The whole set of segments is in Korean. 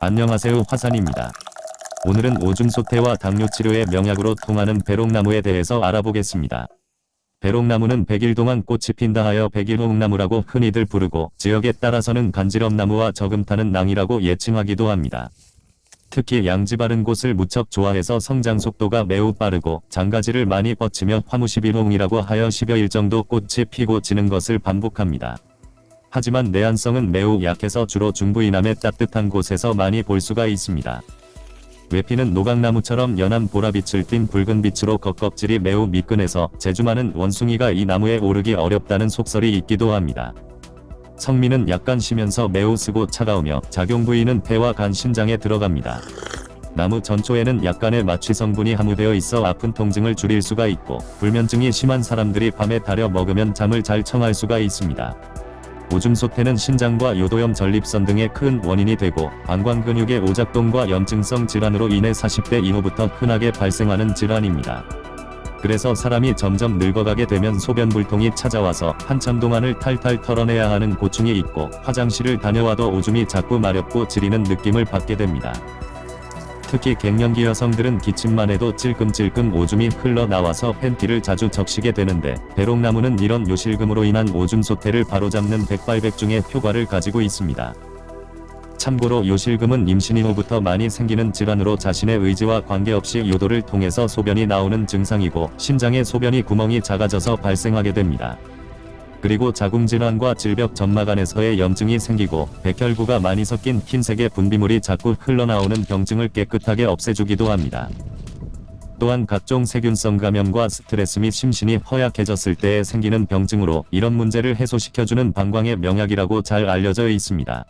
안녕하세요 화산입니다. 오늘은 오줌 소태와 당뇨 치료의 명약으로 통하는 배롱나무에 대해서 알아보겠습니다. 배롱나무는 백일 동안 꽃이 핀다 하여 백일홍나무라고 흔히들 부르고 지역에 따라서는 간지럼나무와 저금타는 낭이라고 예칭하기도 합니다. 특히 양지 바른 곳을 무척 좋아해서 성장 속도가 매우 빠르고 장가지를 많이 뻗치며 화무십일홍이라고 하여 10여일 정도 꽃이 피고 지는 것을 반복합니다. 하지만 내한성은 매우 약해서 주로 중부 이남의 따뜻한 곳에서 많이 볼 수가 있습니다. 외피는 노각나무처럼 연한 보라빛을 띤 붉은 빛으로 겉껍질이 매우 미끈해서 재주 많은 원숭이가 이 나무에 오르기 어렵다는 속설이 있기도 합니다. 성미는 약간 시면서 매우 쓰고 차가우며 작용 부위는 폐와 간 신장에 들어갑니다. 나무 전초에는 약간의 마취 성분이 함유되어 있어 아픈 통증을 줄일 수가 있고 불면증이 심한 사람들이 밤에 달여 먹으면 잠을 잘 청할 수가 있습니다. 오줌소태는 신장과 요도염 전립선 등의 큰 원인이 되고 방광근육의 오작동과 염증성 질환으로 인해 40대 이후부터 흔하게 발생하는 질환입니다. 그래서 사람이 점점 늙어가게 되면 소변불통이 찾아와서 한참 동안을 탈탈 털어내야 하는 고충이 있고 화장실을 다녀와도 오줌이 자꾸 마렵고 지리는 느낌을 받게 됩니다. 특히 갱년기 여성들은 기침만 해도 찔끔찔끔 오줌이 흘러나와서 팬티를 자주 적시게 되는데 배롱나무는 이런 요실금으로 인한 오줌 소태를 바로잡는 백발백중의 효과를 가지고 있습니다. 참고로 요실금은 임신 이후부터 많이 생기는 질환으로 자신의 의지와 관계없이 요도를 통해서 소변이 나오는 증상이고 신장의 소변이 구멍이 작아져서 발생하게 됩니다. 그리고 자궁질환과 질벽 점막안에서의 염증이 생기고 백혈구가 많이 섞인 흰색의 분비물이 자꾸 흘러나오는 병증을 깨끗하게 없애주기도 합니다. 또한 각종 세균성 감염과 스트레스 및 심신이 허약해졌을 때에 생기는 병증으로 이런 문제를 해소시켜주는 방광의 명약이라고 잘 알려져 있습니다.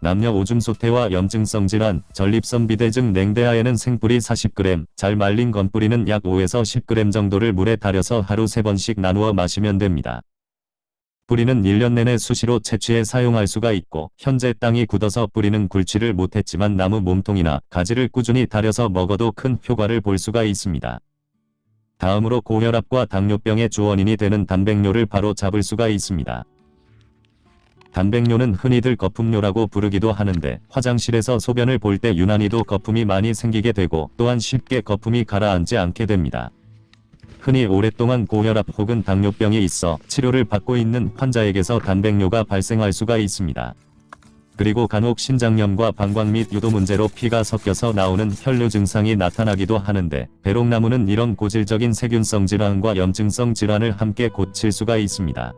남녀 오줌 소태와 염증성 질환, 전립선 비대증 냉대하에는 생뿌리 40g, 잘 말린 건뿌리는 약 5에서 10g 정도를 물에 달여서 하루 3번씩 나누어 마시면 됩니다. 뿌리는 1년 내내 수시로 채취해 사용할 수가 있고 현재 땅이 굳어서 뿌리는 굴지를 못했지만 나무 몸통이나 가지를 꾸준히 달여서 먹어도 큰 효과를 볼 수가 있습니다. 다음으로 고혈압과 당뇨병의 주원인이 되는 단백뇨를 바로 잡을 수가 있습니다. 단백뇨는 흔히들 거품뇨라고 부르기도 하는데 화장실에서 소변을 볼 때 유난히도 거품이 많이 생기게 되고 또한 쉽게 거품이 가라앉지 않게 됩니다. 흔히 오랫동안 고혈압 혹은 당뇨병이 있어 치료를 받고 있는 환자에게서 단백뇨가 발생할 수가 있습니다. 그리고 간혹 신장염과 방광 및 유도 문제로 피가 섞여서 나오는 혈뇨 증상이 나타나기도 하는데 배롱나무는 이런 고질적인 세균성 질환과 염증성 질환을 함께 고칠 수가 있습니다.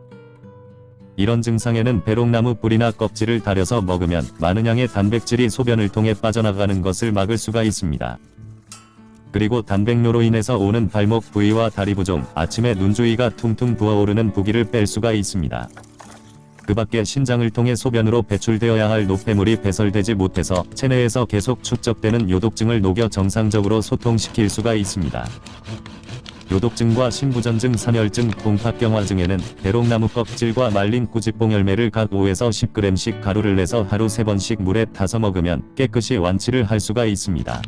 이런 증상에는 배롱나무 뿌리나 껍질을 달여서 먹으면 많은 양의 단백질이 소변을 통해 빠져나가는 것을 막을 수가 있습니다. 그리고 단백뇨로 인해서 오는 발목 부위와 다리 부종, 아침에 눈 주위가 퉁퉁 부어오르는 부기를 뺄 수가 있습니다. 그 밖에 신장을 통해 소변으로 배출되어야 할 노폐물이 배설되지 못해서 체내에서 계속 축적되는 요독증을 녹여 정상적으로 소통시킬 수가 있습니다. 요독증과 신부전증, 산혈증, 동파경화증에는 대롱나무 껍질과 말린 꾸지뽕 열매를 각 5에서 10g씩 가루를 내서 하루 3번씩 물에 타서 먹으면 깨끗이 완치를 할 수가 있습니다.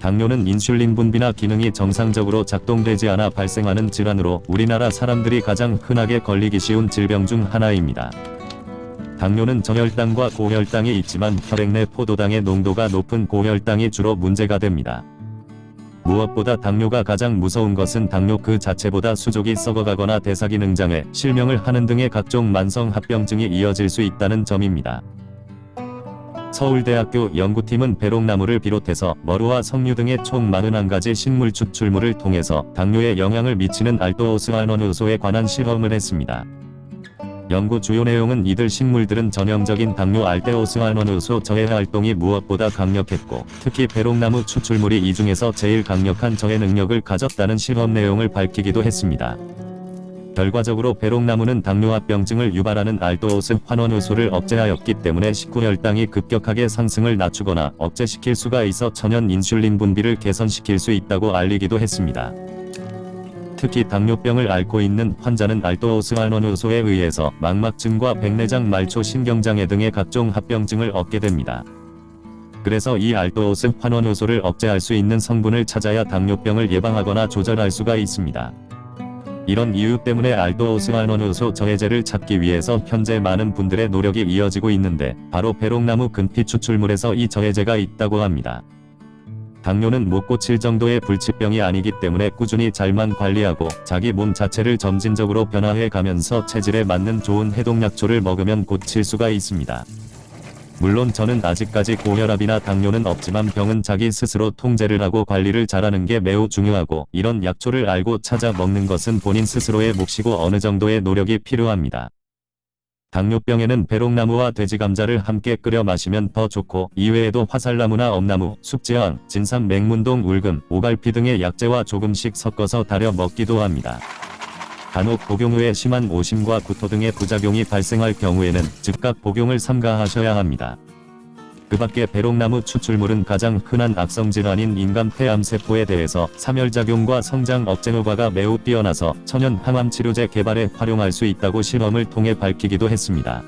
당뇨는 인슐린 분비나 기능이 정상적으로 작동되지 않아 발생하는 질환으로 우리나라 사람들이 가장 흔하게 걸리기 쉬운 질병 중 하나입니다. 당뇨는 저혈당과 고혈당이 있지만 혈액 내 포도당의 농도가 높은 고혈당이 주로 문제가 됩니다. 무엇보다 당뇨가 가장 무서운 것은 당뇨 그 자체보다 수족이 썩어가거나 대사기능장애, 실명을 하는 등의 각종 만성 합병증이 이어질 수 있다는 점입니다. 서울대학교 연구팀은 배롱나무를 비롯해서 머루와 석류 등의 총 41가지 식물 추출물을 통해서 당뇨에 영향을 미치는 알도오스알원효소에 관한 실험을 했습니다. 연구 주요 내용은 이들 식물들은 전형적인 당뇨 알데오스알원효소 저해 활동이 무엇보다 강력했고 특히 배롱나무 추출물이 이 중에서 제일 강력한 저해 능력을 가졌다는 실험 내용을 밝히기도 했습니다. 결과적으로 배롱나무는 당뇨합병증을 유발하는 알도오스 환원효소를 억제하였기 때문에 식후혈당이 급격하게 상승을 낮추거나 억제시킬 수가 있어 천연 인슐린 분비를 개선시킬 수 있다고 알리기도 했습니다. 특히 당뇨병을 앓고 있는 환자는 알도오스 환원효소에 의해서 망막증과 백내장 말초 신경장애 등의 각종 합병증을 얻게 됩니다. 그래서 이 알도오스 환원효소를 억제할 수 있는 성분을 찾아야 당뇨병을 예방하거나 조절할 수가 있습니다. 이런 이유 때문에 알도 오스만원효소 저해제를 찾기 위해서 현재 많은 분들의 노력이 이어지고 있는데 바로 배롱나무 근피 추출물에서 이 저해제가 있다고 합니다. 당뇨는 못 고칠 정도의 불치병이 아니기 때문에 꾸준히 잘만 관리하고 자기 몸 자체를 점진적으로 변화해 가면서 체질에 맞는 좋은 해독약초를 먹으면 고칠 수가 있습니다. 물론 저는 아직까지 고혈압이나 당뇨는 없지만 병은 자기 스스로 통제를 하고 관리를 잘하는 게 매우 중요하고 이런 약초를 알고 찾아 먹는 것은 본인 스스로의 몫이고 어느 정도의 노력이 필요합니다. 당뇨병에는 배롱나무와 돼지감자를 함께 끓여 마시면 더 좋고 이외에도 화살나무나 엄나무, 숙지황, 진삼, 맹문동, 울금, 오갈피 등의 약재와 조금씩 섞어서 달여 먹기도 합니다. 간혹 복용 후에 심한 오심과 구토 등의 부작용이 발생할 경우에는 즉각 복용을 삼가하셔야 합니다. 그 밖에 배롱나무 추출물은 가장 흔한 악성질환인 인간 폐암세포에 대해서 사멸작용과 성장 억제 효과가 매우 뛰어나서 천연 항암 치료제 개발에 활용할 수 있다고 실험을 통해 밝히기도 했습니다.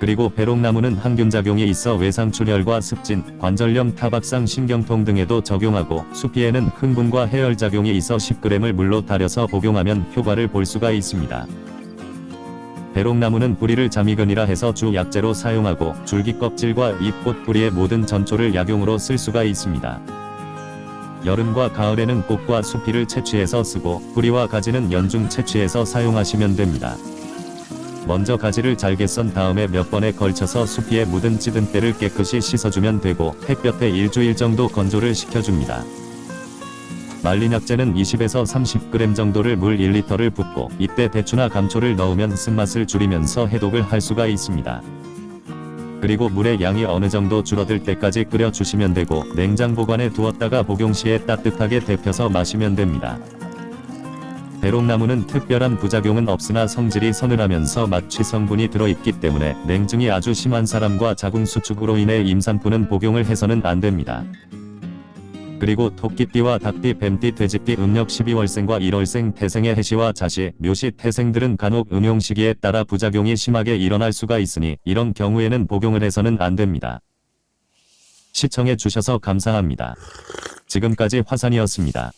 그리고 배롱나무는 항균작용이 있어 외상출혈과 습진, 관절염, 타박상, 신경통 등에도 적용하고 수피에는 흥분과 해열작용이 있어 10g을 물로 달여서 복용하면 효과를 볼 수가 있습니다. 배롱나무는 뿌리를 자미근이라 해서 주 약재로 사용하고 줄기 껍질과 잎꽃 뿌리의 모든 전초를 약용으로 쓸 수가 있습니다. 여름과 가을에는 꽃과 수피를 채취해서 쓰고 뿌리와 가지는 연중 채취해서 사용하시면 됩니다. 먼저 가지를 잘게 썬 다음에 몇 번에 걸쳐서 수피에 묻은 찌든 때를 깨끗이 씻어주면 되고 햇볕에 일주일 정도 건조를 시켜줍니다. 말린 약재는 20에서 30g 정도를 물 1리터를 붓고 이때 대추나 감초를 넣으면 쓴맛을 줄이면서 해독을 할 수가 있습니다. 그리고 물의 양이 어느 정도 줄어들 때까지 끓여 주시면 되고 냉장 보관해 두었다가 복용 시에 따뜻하게 데펴서 마시면 됩니다. 배롱나무는 특별한 부작용은 없으나 성질이 서늘하면서 마취 성분이 들어있기 때문에 냉증이 아주 심한 사람과 자궁 수축으로 인해 임산부는 복용을 해서는 안 됩니다. 그리고 토끼띠와 닭띠, 뱀띠, 돼지띠, 음력 12월생과 1월생, 태생의 해시와 자시, 묘시, 태생들은 간혹 음용 시기에 따라 부작용이 심하게 일어날 수가 있으니 이런 경우에는 복용을 해서는 안 됩니다. 시청해 주셔서 감사합니다. 지금까지 화산이었습니다.